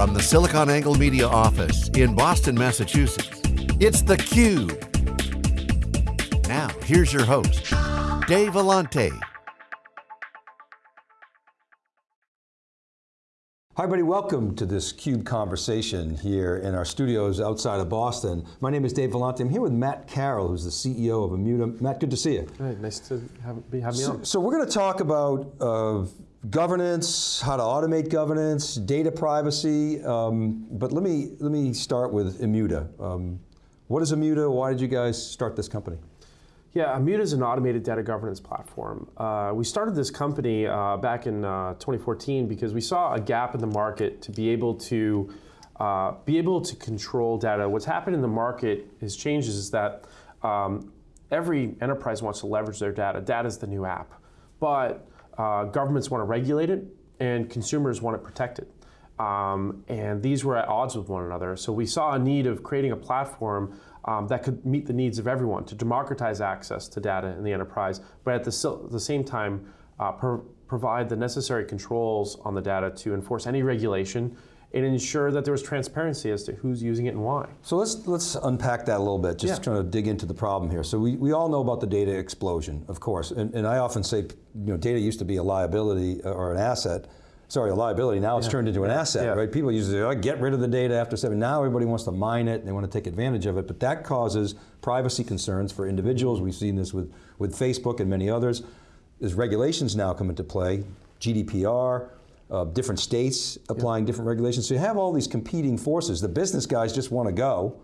From the SiliconANGLE Media office in Boston, Massachusetts, it's theCUBE. Now, here's your host, Dave Vellante. Hi everybody, welcome to this CUBE conversation here in our studios outside of Boston. My name is Dave Vellante. I'm here with Matt Carroll, who's the CEO of Immuta. Matt, good to see you. Hey, nice to have, be, have me so, on. So we're going to talk about uh, governance, how to automate governance, data privacy, um, but let me, let me start with Immuta. Um, what is Immuta? Why did you guys start this company? Yeah, Immuta is an automated data governance platform. Uh, we started this company uh, back in uh, 2014 because we saw a gap in the market to be able to uh, be able to control data. What's happened in the market is changes is that um, every enterprise wants to leverage their data. Data is the new app, but uh, governments want to regulate it and consumers want it protected. Um, and these were at odds with one another. So we saw a need of creating a platform um, that could meet the needs of everyone to democratize access to data in the enterprise, but at the, the same time uh, pro provide the necessary controls on the data to enforce any regulation and ensure that there was transparency as to who's using it and why. So let's let's unpack that a little bit, just yeah. trying to dig into the problem here. So we, we all know about the data explosion, of course, and, and I often say, you know, data used to be a liability uh, or an asset, sorry, a liability, now it's turned into an asset, yeah. right? People usually oh, get rid of the data after seven, now everybody wants to mine it, and they want to take advantage of it, but that causes privacy concerns for individuals. We've seen this with, with Facebook and many others. There's regulations now come into play, GDPR, uh, different states applying different regulations. So you have all these competing forces. The business guys just want to go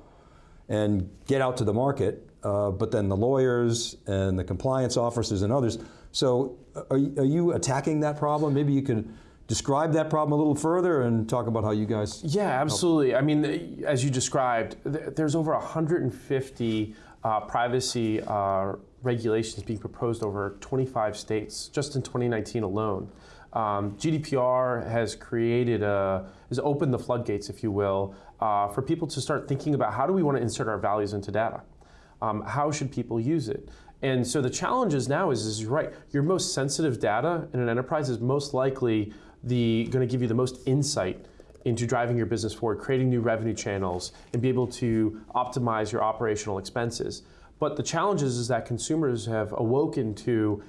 and get out to the market, uh, but then the lawyers and the compliance officers and others. So uh, are, are you attacking that problem? Maybe you could describe that problem a little further and talk about how you guys Yeah, absolutely. Help. I mean, as you described, there's over 150 uh, privacy uh, regulations being proposed over 25 states just in 2019 alone. Um, GDPR has created a, has opened the floodgates, if you will, uh, for people to start thinking about how do we want to insert our values into data? Um, how should people use it? And so the challenge is now is, is right, your most sensitive data in an enterprise is most likely the going to give you the most insight into driving your business forward, creating new revenue channels, and be able to optimize your operational expenses. But the challenge is, is that consumers have awoken to,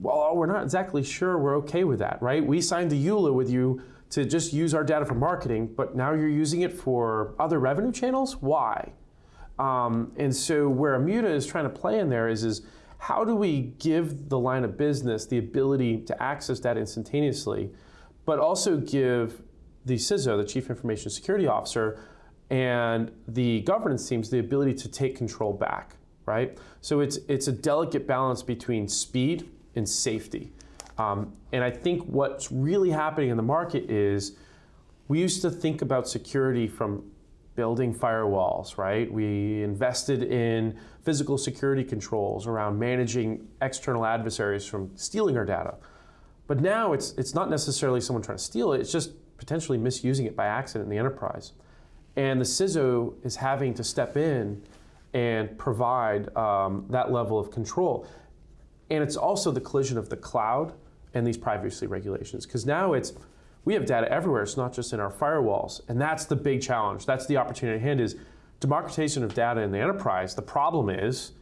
well, we're not exactly sure we're okay with that, right? We signed the EULA with you to just use our data for marketing, but now you're using it for other revenue channels? Why? Um, and so where Immuta is trying to play in there is, is how do we give the line of business the ability to access data instantaneously but also give the CISO, the Chief Information Security Officer, and the governance teams the ability to take control back, right? So it's, it's a delicate balance between speed and safety. Um, and I think what's really happening in the market is we used to think about security from building firewalls, right? We invested in physical security controls around managing external adversaries from stealing our data. But now it's, it's not necessarily someone trying to steal it, it's just potentially misusing it by accident in the enterprise. And the CISO is having to step in and provide um, that level of control. And it's also the collision of the cloud and these privacy regulations. Because now it's, we have data everywhere, it's not just in our firewalls. And that's the big challenge. That's the opportunity at hand is democratization of data in the enterprise. The problem is,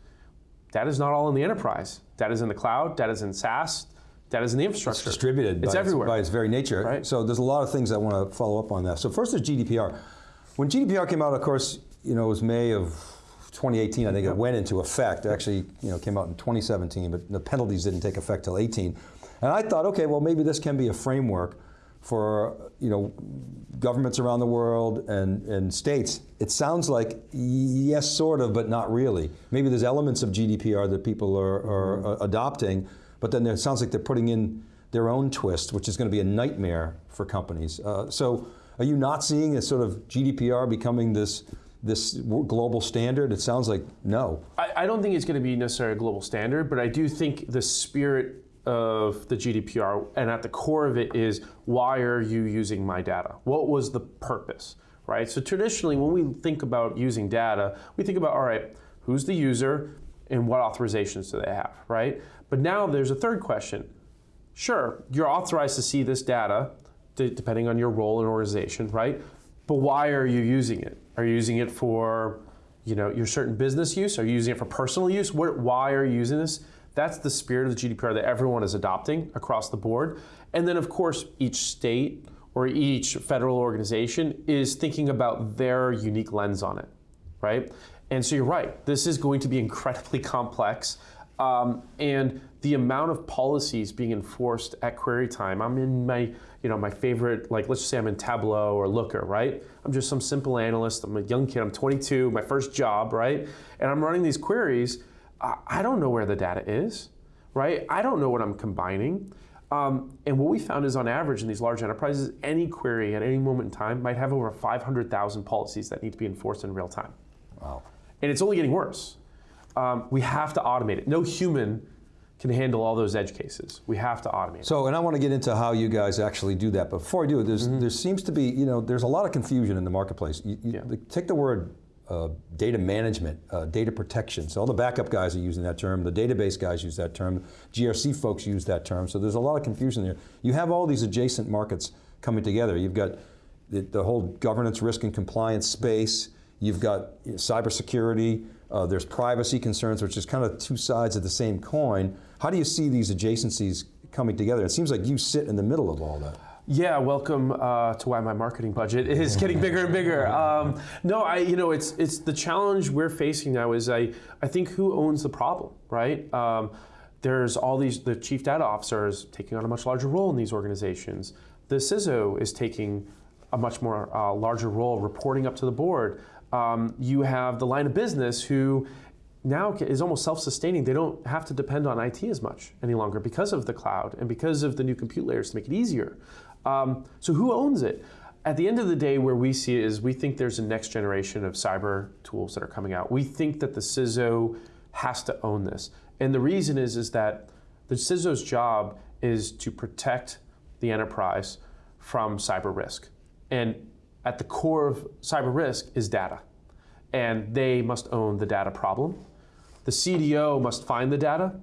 data is not all in the enterprise. Data is in the cloud, data is in SaaS, Data is in the infrastructure. It's distributed it's by, everywhere. Its, by its very nature. Right. So there's a lot of things I want to follow up on that. So first is GDPR. When GDPR came out, of course, you know, it was May of 2018, I think it went into effect. Actually, you know, came out in 2017, but the penalties didn't take effect till 18. And I thought, okay, well maybe this can be a framework for you know governments around the world and, and states. It sounds like yes, sort of, but not really. Maybe there's elements of GDPR that people are, are mm -hmm. adopting, but then it sounds like they're putting in their own twist, which is going to be a nightmare for companies. Uh, so are you not seeing a sort of GDPR becoming this this global standard? It sounds like no. I, I don't think it's going to be necessarily a global standard, but I do think the spirit of the GDPR, and at the core of it is, why are you using my data? What was the purpose, right? So traditionally, when we think about using data, we think about, all right, who's the user, and what authorizations do they have, right? But now there's a third question. Sure, you're authorized to see this data, depending on your role in organization, right? But why are you using it? Are you using it for you know, your certain business use? Are you using it for personal use? What, why are you using this? That's the spirit of the GDPR that everyone is adopting across the board. And then, of course, each state or each federal organization is thinking about their unique lens on it, right? And so you're right, this is going to be incredibly complex. Um, and the amount of policies being enforced at query time, I'm in my, you know, my favorite, like let's just say I'm in Tableau or Looker, right? I'm just some simple analyst, I'm a young kid, I'm 22, my first job, right? And I'm running these queries, I don't know where the data is, right? I don't know what I'm combining. Um, and what we found is on average in these large enterprises, any query at any moment in time might have over 500,000 policies that need to be enforced in real time. Wow. And it's only getting worse. Um, we have to automate it. No human can handle all those edge cases. We have to automate. So, and I want to get into how you guys actually do that. But before I do, there's, mm -hmm. there seems to be, you know, there's a lot of confusion in the marketplace. You, you, yeah. Take the word uh, data management, uh, data protection. So all the backup guys are using that term, the database guys use that term, GRC folks use that term, so there's a lot of confusion there. You have all these adjacent markets coming together. You've got the, the whole governance, risk, and compliance space, you've got you know, cybersecurity, uh, there's privacy concerns, which is kind of two sides of the same coin. How do you see these adjacencies coming together? It seems like you sit in the middle of all that. Yeah, welcome uh, to why my marketing budget is getting bigger and bigger. Um, no, I, you know, it's it's the challenge we're facing now. Is I I think who owns the problem, right? Um, there's all these the chief data officer is taking on a much larger role in these organizations. The CISO is taking a much more uh, larger role, reporting up to the board. Um, you have the line of business who now is almost self-sustaining. They don't have to depend on IT as much any longer because of the cloud and because of the new compute layers to make it easier. Um, so who owns it? At the end of the day, where we see it is we think there's a next generation of cyber tools that are coming out. We think that the CISO has to own this. And the reason is, is that the CISO's job is to protect the enterprise from cyber risk. And at the core of cyber risk is data. And they must own the data problem. The CDO must find the data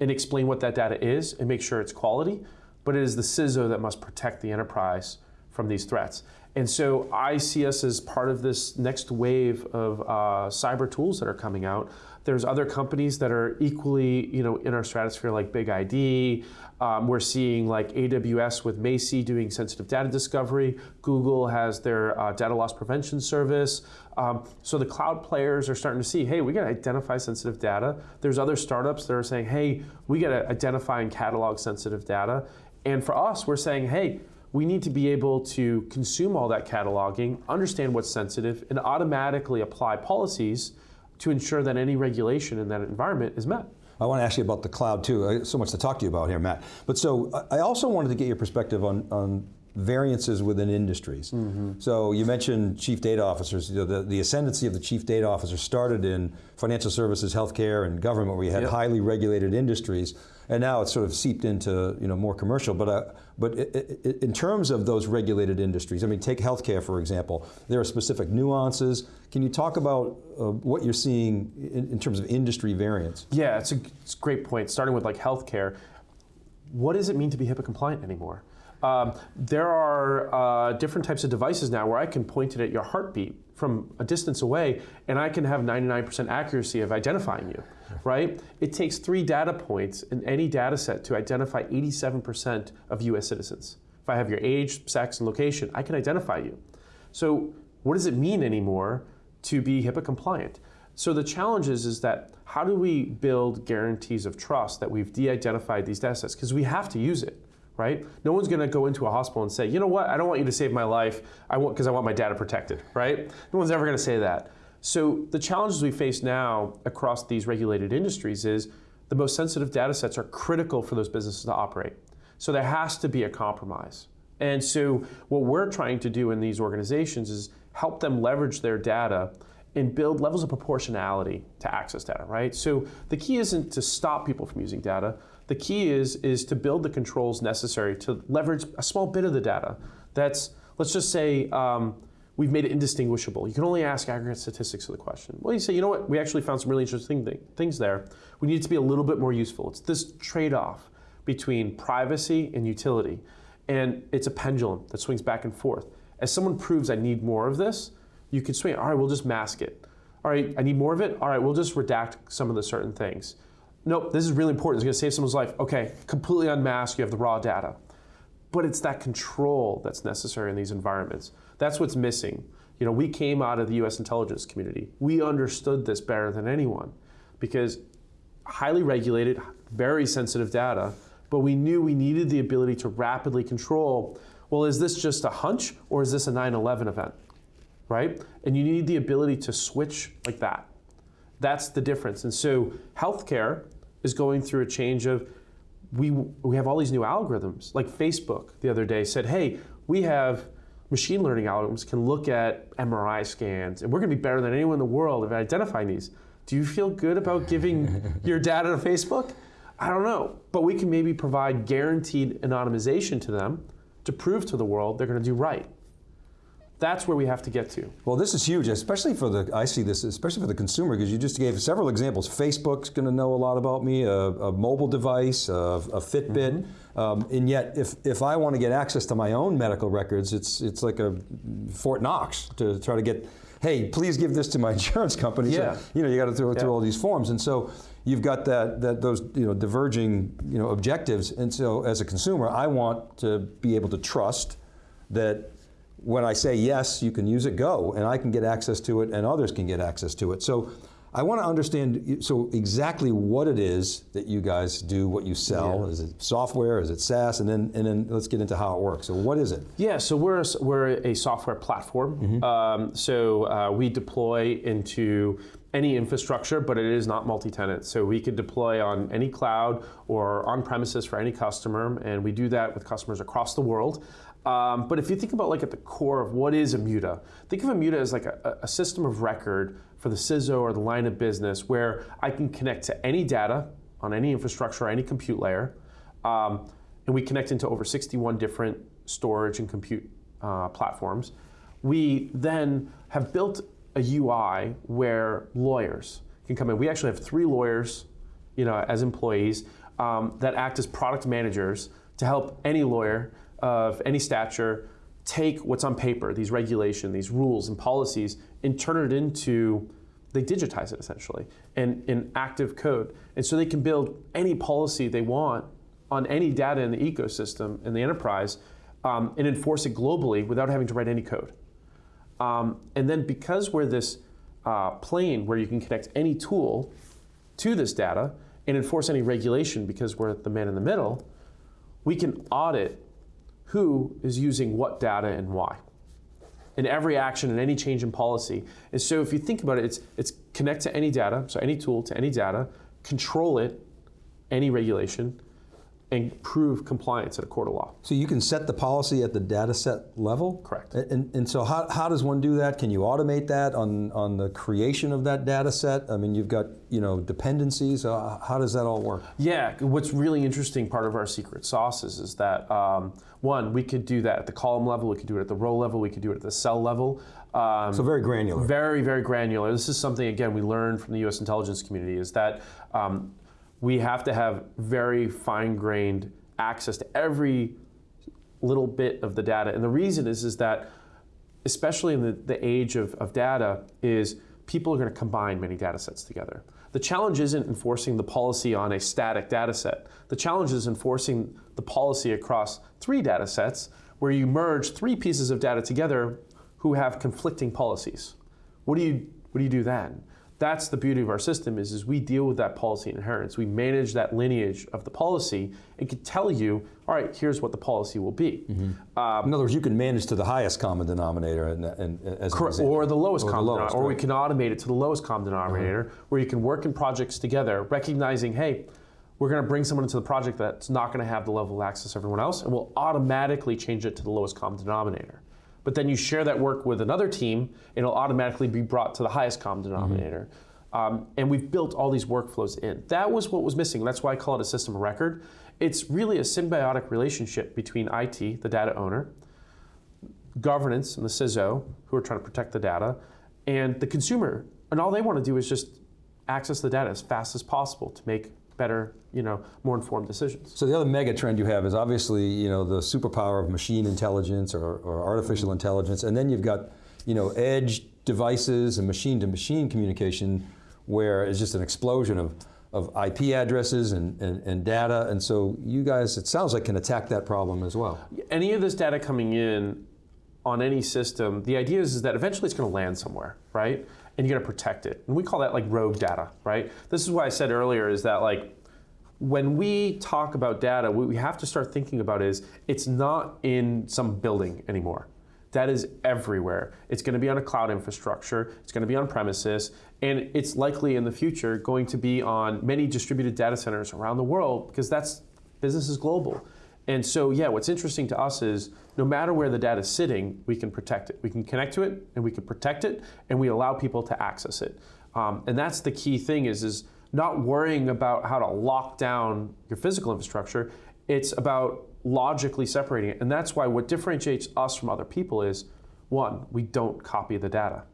and explain what that data is and make sure it's quality. But it is the CISO that must protect the enterprise from these threats. And so I see us as part of this next wave of uh, cyber tools that are coming out. There's other companies that are equally, you know, in our stratosphere like BigID. Um, we're seeing like AWS with Macie doing sensitive data discovery. Google has their uh, data loss prevention service. Um, so the cloud players are starting to see, hey, we got to identify sensitive data. There's other startups that are saying, hey, we got to identify and catalog sensitive data. And for us, we're saying, hey, we need to be able to consume all that cataloging, understand what's sensitive, and automatically apply policies to ensure that any regulation in that environment is met. I want to ask you about the cloud too. Uh, so much to talk to you about here, Matt. But so uh, I also wanted to get your perspective on, on variances within industries. Mm -hmm. So you mentioned chief data officers. You know, the, the ascendancy of the chief data officer started in financial services, healthcare, and government, where you had yep. highly regulated industries, and now it's sort of seeped into you know more commercial. But uh, but it, it, in terms of those regulated industries, I mean, take healthcare for example. There are specific nuances. Can you talk about uh, what you're seeing in, in, terms of industry variance? Yeah, it's a, it's a great point. Starting with like healthcare, what does it mean to be HIPAA compliant anymore? Um, there are uh, different types of devices now where I can point it at your heartbeat from a distance away and I can have 99% accuracy of identifying you, right? It takes three data points in any data set to identify 87% of US citizens. If I have your age, sex, and location, I can identify you. So what does it mean anymore to be HIPAA compliant? So the challenge is, is that how do we build guarantees of trust that we've de-identified these data sets? Because we have to use it right? No one's going to go into a hospital and say, you know what, I don't want you to save my life I want because I want my data protected, right? No one's ever going to say that. So the challenges we face now across these regulated industries is the most sensitive data sets are critical for those businesses to operate. So there has to be a compromise. And so what we're trying to do in these organizations is help them leverage their data and build levels of proportionality to access data, right? So the key isn't to stop people from using data. The key is, is to build the controls necessary to leverage a small bit of the data. That's, let's just say, um, we've made it indistinguishable. You can only ask aggregate statistics of the question. Well, you say, you know what, we actually found some really interesting th things there. We need it to be a little bit more useful. It's this trade-off between privacy and utility. And it's a pendulum that swings back and forth. As someone proves I need more of this, you can swing. All right, we'll just mask it. All right, I need more of it. All right, we'll just redact some of the certain things. Nope, this is really important. It's going to save someone's life. Okay, completely unmask. You have the raw data, but it's that control that's necessary in these environments. That's what's missing. You know, we came out of the U.S. intelligence community. We understood this better than anyone, because highly regulated, very sensitive data, but we knew we needed the ability to rapidly control. Well, is this just a hunch or is this a 9/11 event? Right? And you need the ability to switch like that. That's the difference. And so healthcare is going through a change of we we have all these new algorithms. Like Facebook the other day said, "Hey, we have machine learning algorithms can look at MRI scans, and we're going to be better than anyone in the world at identifying these." Do you feel good about giving your data to Facebook? I don't know, but we can maybe provide guaranteed anonymization to them to prove to the world they're going to do right. That's where we have to get to. Well, this is huge, especially for the, I see this, especially for the consumer, because you just gave several examples. Facebook's going to know a lot about me, a, a mobile device, a, a Fitbit, mm -hmm. um, and yet if, if I want to get access to my own medical records, it's, it's like a Fort Knox to try to get, hey, please give this to my insurance company. Yeah. So, you know, you got to throw yeah. through all these forms. And so you've got that, that those you know, diverging you know, objectives. And so as a consumer, I want to be able to trust that when I say yes, you can use it, go, and I can get access to it and others can get access to it. So I want to understand, so exactly what it is that you guys do, what you sell. Yeah. Is it software, is it SaaS, and then, and then let's get into how it works. So what is it? Yeah, so we're a, we're a software platform. Mm -hmm. um, so uh, we deploy into any infrastructure, but it is not multi-tenant. So we could deploy on any cloud or on premises for any customer, and we do that with customers across the world. Um, but if you think about like at the core of what is Immuta, think of Immuta as like a, a system of record for the CISO or the line of business where I can connect to any data on any infrastructure or any compute layer. Um, and we connect into over 61 different storage and compute uh, platforms. We then have built a UI where lawyers can come in. We actually have three lawyers you know, as employees um, that act as product managers to help any lawyer of any stature take what's on paper, these regulation, these rules and policies, and turn it into, they digitize it essentially, and in active code. And so they can build any policy they want on any data in the ecosystem in the enterprise um, and enforce it globally without having to write any code. Um, and then because we're this uh, plane where you can connect any tool to this data and enforce any regulation because we're the man in the middle, we can audit who is using what data and why in every action and any change in policy. And so if you think about it, it's, it's connect to any data, so any tool to any data, control it, any regulation, and prove compliance at a court of law. So you can set the policy at the data set level? Correct. And, and so how, how does one do that? Can you automate that on, on the creation of that data set? I mean, you've got you know dependencies. Uh, how does that all work? Yeah, what's really interesting part of our secret sauces is that um, one, we could do that at the column level, we could do it at the row level, we could do it at the cell level. Um, so very granular. Very, very granular. This is something, again, we learned from the U.S. intelligence community is that um, we have to have very fine-grained access to every little bit of the data. And the reason is, is that, especially in the, the age of, of data, is people are going to combine many data sets together. The challenge isn't enforcing the policy on a static data set. The challenge is enforcing the policy across three data sets where you merge three pieces of data together who have conflicting policies. What do you, what do, you do then? That's the beauty of our system is, is we deal with that policy inheritance. We manage that lineage of the policy and can tell you, all right, here's what the policy will be. Mm -hmm. um, In other words, you can manage to the highest common denominator and, and as correct, or the lowest or common the lowest, denominator, or we can automate it to the lowest common denominator, uh -huh. where you can work in projects together, recognizing, hey, we're going to bring someone into the project that's not going to have the level of access everyone else, and we'll automatically change it to the lowest common denominator but then you share that work with another team, it'll automatically be brought to the highest common denominator. Mm -hmm. um, and we've built all these workflows in. That was what was missing. That's why I call it a system of record. It's really a symbiotic relationship between IT, the data owner, governance and the CISO, who are trying to protect the data, and the consumer. And all they want to do is just access the data as fast as possible to make better, you know, more informed decisions. So the other mega trend you have is obviously, you know, the superpower of machine intelligence or, or artificial intelligence, and then you've got, you know, edge devices and machine-to-machine communication where it's just an explosion of, of IP addresses and, and, and, data, and so you guys, it sounds like, can attack that problem as well. Any of this data coming in on any system, the idea is, is that eventually it's going to land somewhere, right? And you got to protect it. And we call that like rogue data, right? This is why I said earlier is that like, when we talk about data, what we have to start thinking about is it's not in some building anymore. That is everywhere. It's going to be on a cloud infrastructure, it's going to be on premises, and it's likely in the future going to be on many distributed data centers around the world because that's business is global. And so, yeah, what's interesting to us is no matter where the data is sitting, we can protect it. We can connect to it and we can protect it and we allow people to access it. Um, and that's the key thing is, is not worrying about how to lock down your physical infrastructure. It's about logically separating it. And that's why what differentiates us from other people is one, we don't copy the data,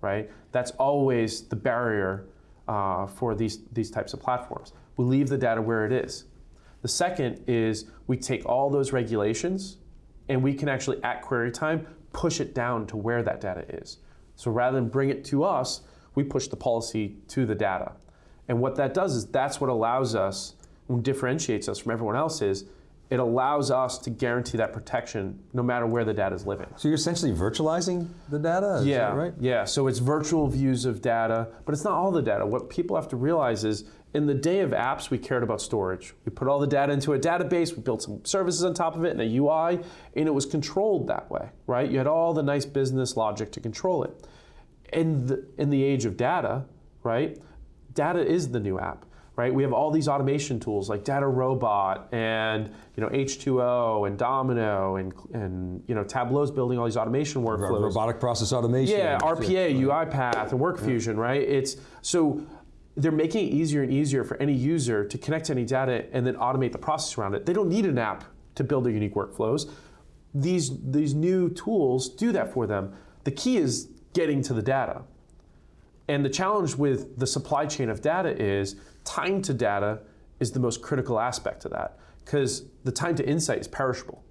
right? That's always the barrier uh, for these, these types of platforms. We leave the data where it is. The second is we take all those regulations and we can actually, at query time, push it down to where that data is. So rather than bring it to us, we push the policy to the data. And what that does is that's what allows us, and differentiates us from everyone else is, it allows us to guarantee that protection no matter where the data is living. So you're essentially virtualizing the data, yeah, right? Yeah, so it's virtual views of data, but it's not all the data. What people have to realize is in the day of apps, we cared about storage. We put all the data into a database, we built some services on top of it and a UI, and it was controlled that way, right? You had all the nice business logic to control it. In the, in the age of data, right, data is the new app right? We have all these automation tools like Data Robot and you know H2O and Domino and and you know Tableau's building all these automation workflows. Robotic process automation. Yeah, RPA, UiPath, and WorkFusion, yeah. right? It's so they're making it easier and easier for any user to connect to any data and then automate the process around it. They don't need an app to build their unique workflows. These these new tools do that for them. The key is getting to the data. And the challenge with the supply chain of data is time to data is the most critical aspect of that because the time to insight is perishable.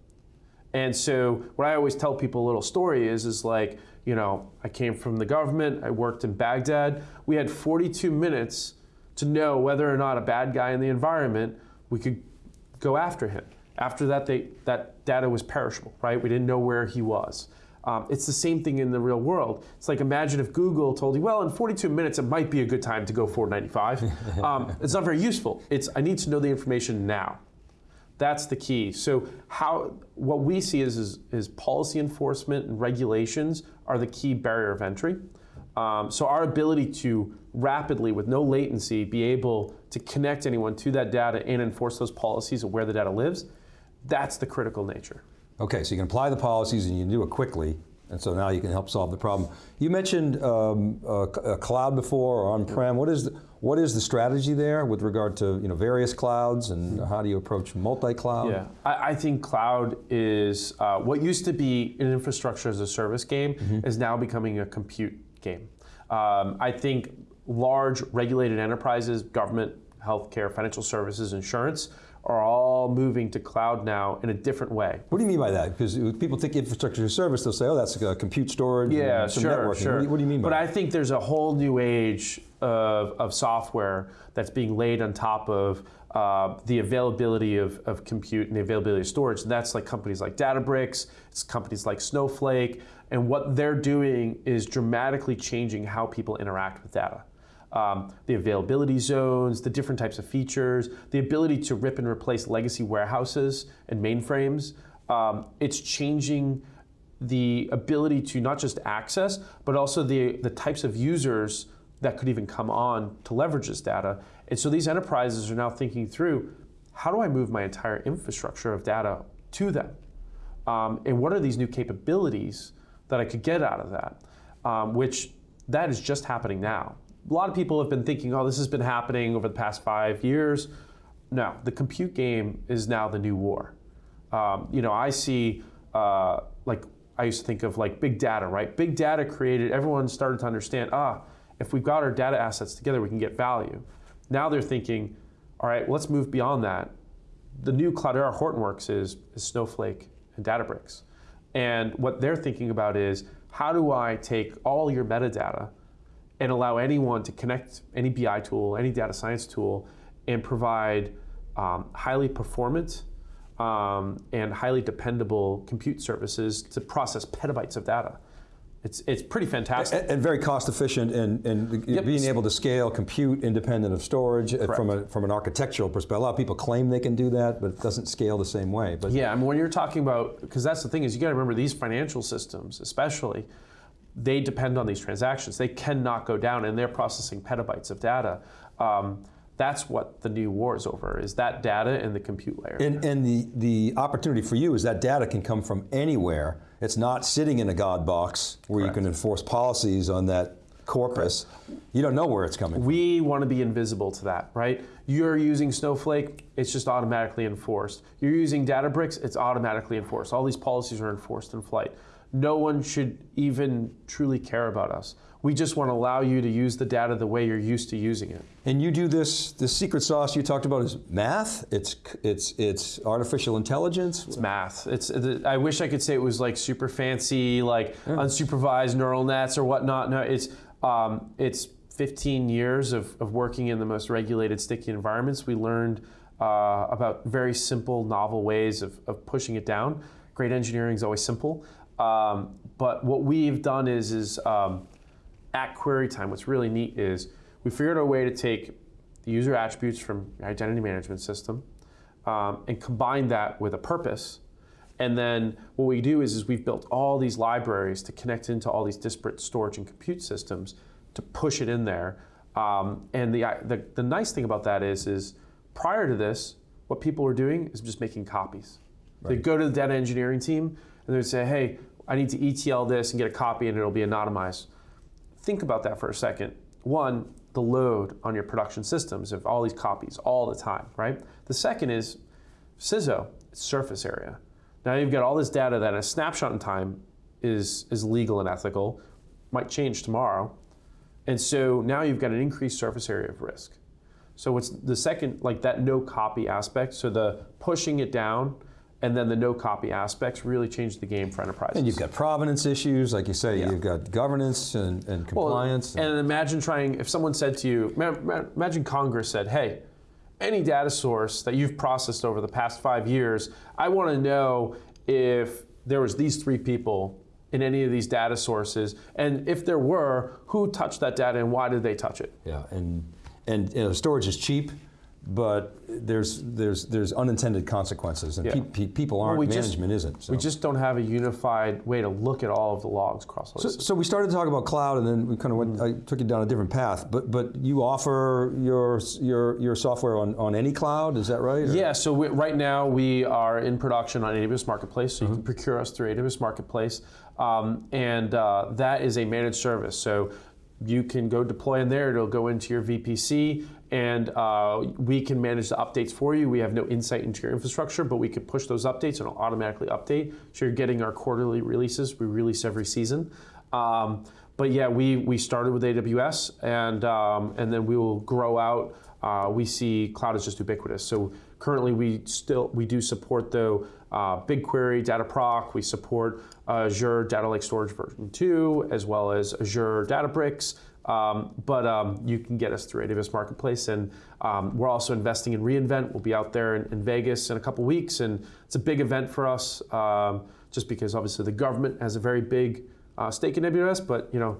And so what I always tell people a little story is, is like, you know, I came from the government, I worked in Baghdad. We had 42 minutes to know whether or not a bad guy in the environment, we could go after him. After that, they, that data was perishable, right? We didn't know where he was. Um, it's the same thing in the real world. It's like imagine if Google told you, well, in 42 minutes, it might be a good time to go 495. um, it's not very useful. It's I need to know the information now. That's the key. So how what we see is, is, is policy enforcement and regulations are the key barrier of entry. Um, so our ability to rapidly, with no latency, be able to connect anyone to that data and enforce those policies of where the data lives, that's the critical nature. Okay, so you can apply the policies and you can do it quickly, and so now you can help solve the problem. You mentioned um, a, a cloud before or on-prem. What is the, what is the strategy there with regard to you know various clouds and how do you approach multi-cloud? Yeah, I, I, think cloud is uh, what used to be an infrastructure as a service game mm -hmm. is now becoming a compute game. Um, I think large regulated enterprises, government, healthcare, financial services, insurance are all moving to cloud now in a different way. What do you mean by that? Because people think infrastructure as a service, they'll say, oh, that's a compute storage, yeah, sure, networking. Sure. What do, you, what do you mean by but that? But I think there's a whole new age of, of software that's being laid on top of uh, the availability of, of compute and the availability of storage. And that's like companies like Databricks, it's companies like Snowflake, and what they're doing is dramatically changing how people interact with data um, the availability zones, the different types of features, the ability to rip and replace legacy warehouses and mainframes. Um, it's changing the ability to not just access, but also the, the types of users that could even come on to leverage this data. And so these enterprises are now thinking through, how do I move my entire infrastructure of data to them? Um, and what are these new capabilities that I could get out of that? Um, which that is just happening now a lot of people have been thinking, oh, this has been happening over the past five years. No, the compute game is now the new war. Um, you know, I see, uh, like, I used to think of like big data, right? Big data created, everyone started to understand, ah, if we've got our data assets together, we can get value. Now they're thinking, All right, let's move beyond that. The new Cloudera Hortonworks is, is Snowflake and Databricks. And what they're thinking about is how do I take all your metadata and allow anyone to connect any BI tool, any data science tool, and provide um, highly performant um, and highly dependable compute services to process petabytes of data. It's, it's pretty fantastic. And, and very cost efficient and, and yep. being able to scale compute independent of storage uh, from, a, from an architectural perspective. A lot of people claim they can do that, but it doesn't scale the same way. But Yeah, I mean, when you're talking about, because that's the thing is you got to remember these financial systems, especially, they depend on these transactions. They cannot go down and they're processing petabytes of data. Um, that's what the new war is over, is that data and the compute layer. And, and the, the opportunity for you is that data can come from anywhere. It's not sitting in a God box where Correct. you can enforce policies on that corpus. Correct. You don't know where it's coming We want to be invisible to that, right? You're using Snowflake, it's just automatically enforced. You're using Databricks, it's automatically enforced. All these policies are enforced in flight. No one should even truly care about us. We just want to allow you to use the data the way you're used to using it. And you do this, the secret sauce you talked about is math, it's, it's, it's artificial intelligence? It's math. It's, I wish I could say it was like super fancy, like yeah. unsupervised neural nets or whatnot. No, it's, um, it's 15 years of, of working in the most regulated, sticky environments. We learned uh, about very simple, novel ways of, of pushing it down. Great engineering is always simple. Um, but what we've done is, is um, at query time, what's really neat is we figured out a way to take the user attributes from your identity management system um, and combine that with a purpose. And then what we do is, is we've built all these libraries to connect into all these disparate storage and compute systems to push it in there. Um, and the, the, the nice thing about that is, is prior to this, what people were doing is just making copies. Right. They'd go to the data engineering team and they'd say, hey, I need to ETL this and get a copy and it'll be anonymized think about that for a second. One, the load on your production systems of all these copies all the time, right? The second is CISO, surface area. Now you've got all this data that a snapshot in time is, is legal and ethical, might change tomorrow. And so now you've got an increased surface area of risk. So what's the second, like that no copy aspect, so the pushing it down and then the no copy aspects really changed the game for enterprises. And you've got provenance issues, like you say, yeah. you've got governance and, and compliance. Well, and, and imagine trying, if someone said to you, imagine Congress said, hey, any data source that you've processed over the past five years, I want to know if there was these three people in any of these data sources, and if there were, who touched that data and why did they touch it? Yeah, and and you know, storage is cheap but there's there's there's unintended consequences, and yeah. pe pe people aren't. Well, we management just, isn't. So. We just don't have a unified way to look at all of the logs across. So, so, we started to talk about cloud, and then we kind of went. Mm -hmm. I took you down a different path. But but you offer your your your software on, on any cloud, is that right? Or? Yeah. So we, right now we are in production on AWS Marketplace, so you mm -hmm. can procure us through AWS Marketplace, um, and uh, that is a managed service. So you can go deploy in there. It'll go into your VPC and uh, we can manage the updates for you. We have no insight into your infrastructure, but we can push those updates and it'll automatically update. So you're getting our quarterly releases. We release every season. Um, but yeah, we, we started with AWS and, um, and then we will grow out. Uh, we see cloud is just ubiquitous. So currently we still, we do support though uh, BigQuery, Dataproc, we support Azure Data Lake Storage version 2, as well as Azure Databricks, um, but um, you can get us through AWS Marketplace, and um, we're also investing in reInvent. We'll be out there in, in, Vegas in a couple weeks, and it's a big event for us, um, just because obviously the government has a very big uh, stake in AWS, but you know,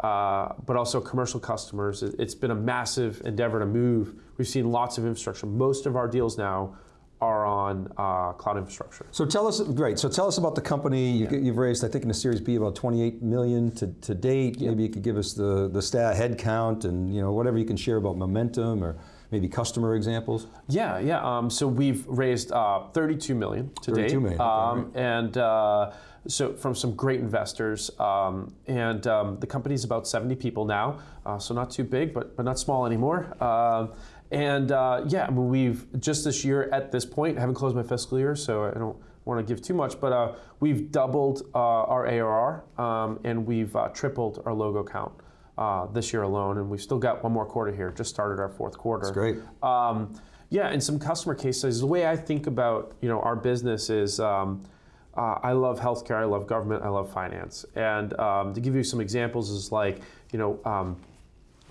uh, but also commercial customers. It's been a massive endeavor to move. We've seen lots of infrastructure. Most of our deals now are on uh, cloud infrastructure. So tell us, great. So tell us about the company. You, have raised, I think, in the Series B about 28 million to, to date. Yeah. Maybe you could give us the the stat head count and you know whatever you can share about momentum or maybe customer examples. Yeah, yeah. Um, so we've raised uh, 32 million to 32 date. Million. Um, okay, and uh, so from some great investors, um, and um, the company's about 70 people now, uh, so not too big, but but not small anymore. And uh, yeah, I mean, we've just this year at this point, I haven't closed my fiscal year, so I don't want to give too much, but uh, we've doubled uh, our ARR um, and we've uh, tripled our logo count uh, this year alone, and we've still got one more quarter here. Just started our fourth quarter. That's great. Um, Yeah, and some customer case studies. The way I think about you know our business is. Um, uh, I love healthcare, I love government, I love finance. And um, to give you some examples is like, you know, um,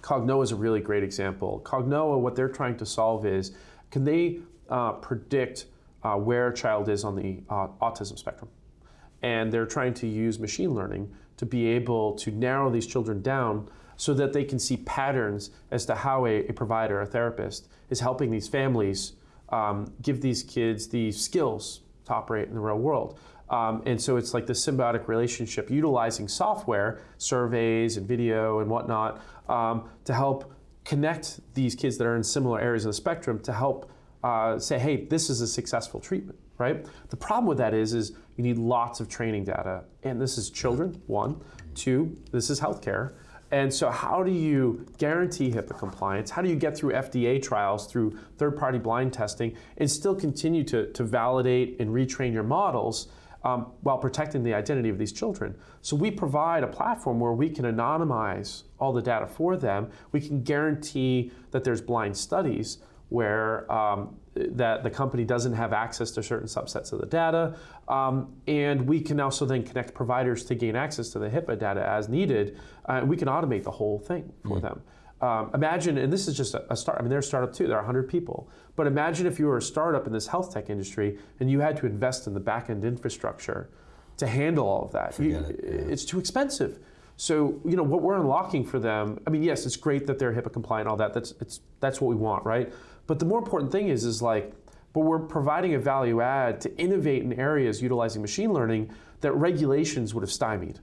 Cognoa is a really great example. Cognoa, what they're trying to solve is, can they uh, predict uh, where a child is on the uh, autism spectrum? And they're trying to use machine learning to be able to narrow these children down so that they can see patterns as to how a, a provider, a therapist, is helping these families um, give these kids the skills to operate in the real world. Um, and so it's like this symbiotic relationship utilizing software, surveys and video and whatnot, um, to help connect these kids that are in similar areas of the spectrum to help uh, say, hey, this is a successful treatment, right? The problem with that is, is you need lots of training data. And this is children, one. Two, this is healthcare. And so how do you guarantee HIPAA compliance? How do you get through FDA trials, through third-party blind testing, and still continue to, to validate and retrain your models um, while protecting the identity of these children. So we provide a platform where we can anonymize all the data for them. We can guarantee that there's blind studies where um, that the company doesn't have access to certain subsets of the data. Um, and we can also then connect providers to gain access to the HIPAA data as needed. Uh, we can automate the whole thing for mm. them. Um, imagine, and this is just a, a, start, I mean, they're a startup too, there are 100 people. But imagine if you were a startup in this health tech industry and you had to invest in the back end infrastructure to handle all of that. You, it, yeah. It's too expensive. So, you know, what we're unlocking for them, I mean, yes, it's great that they're HIPAA compliant all that. That's, it's, that's what we want, right? But the more important thing is, is like, but we're providing a value add to innovate in areas utilizing machine learning that regulations would have stymied,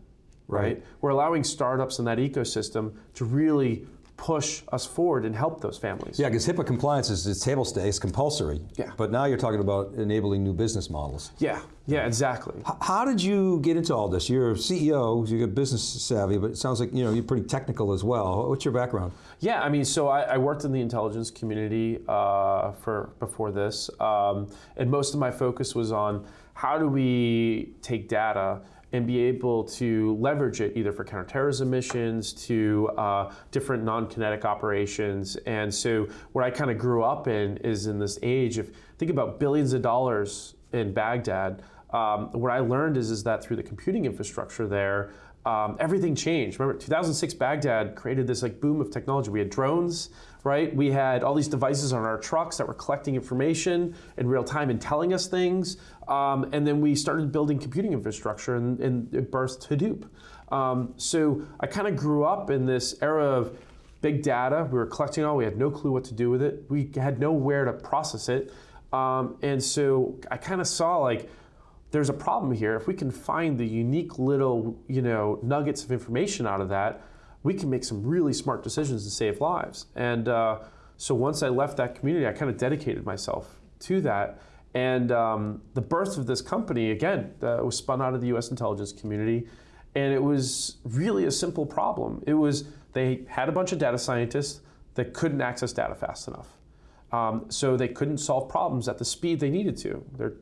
right? right? We're allowing startups in that ecosystem to really push us forward and help those families. Yeah, because HIPAA compliance is it's table stakes, compulsory. Yeah. But now you're talking about enabling new business models. Yeah, yeah, exactly. H how did you get into all this? You're a CEO, you're business savvy, but it sounds like you know you're pretty technical as well. What's your background? Yeah, I mean, so I, I worked in the intelligence community uh, for before this, um, and most of my focus was on how do we take data and be able to leverage it either for counterterrorism missions to uh, different non-kinetic operations. And so what I kind of grew up in is in this age of, think about billions of dollars in Baghdad. Um, what I learned is, is that through the computing infrastructure there, um, everything changed. Remember, 2006 Baghdad created this like boom of technology. We had drones, right? We had all these devices on our trucks that were collecting information in real time and telling us things. Um, and then we started building computing infrastructure and, and it birthed Hadoop. Um, so I kind of grew up in this era of big data. We were collecting all, we had no clue what to do with it. We had nowhere to process it. Um, and so I kind of saw like, there's a problem here. If we can find the unique little, you know, nuggets of information out of that, we can make some really smart decisions to save lives. And uh, so once I left that community, I kind of dedicated myself to that. And um, the birth of this company, again, uh, was spun out of the US intelligence community. And it was really a simple problem. It was they had a bunch of data scientists that couldn't access data fast enough. Um, so they couldn't solve problems at the speed they needed to. They're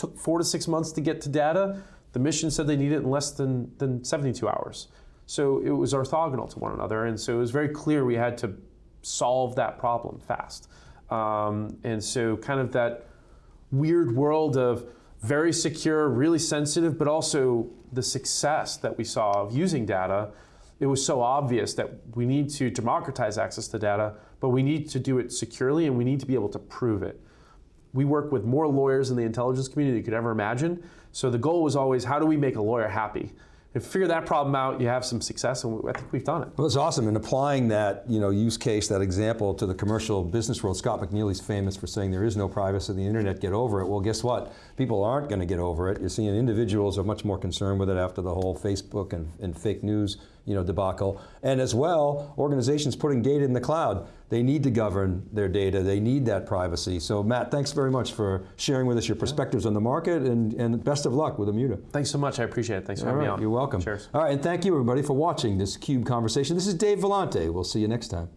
took four to six months to get to data. The mission said they needed it in less than, than 72 hours. So it was orthogonal to one another. And so it was very clear we had to solve that problem fast. Um, and so kind of that weird world of very secure, really sensitive, but also the success that we saw of using data, it was so obvious that we need to democratize access to data, but we need to do it securely and we need to be able to prove it. We work with more lawyers in the intelligence community than you could ever imagine. So the goal was always, how do we make a lawyer happy? If you figure that problem out, you have some success, and I think we've done it. Well, it's awesome, and applying that you know use case, that example to the commercial business world. Scott McNealy's famous for saying there is no privacy in the internet. Get over it. Well, guess what? People aren't going to get over it. You're seeing individuals are much more concerned with it after the whole Facebook and, and fake news you know, debacle. And as well, organizations putting data in the cloud, they need to govern their data, they need that privacy. So Matt, thanks very much for sharing with us your perspectives on the market and, and best of luck with Immuta. Thanks so much, I appreciate it. Thanks for All having right, me on. You're welcome. Cheers. All right, and thank you everybody for watching this CUBE conversation. This is Dave Vellante. We'll see you next time.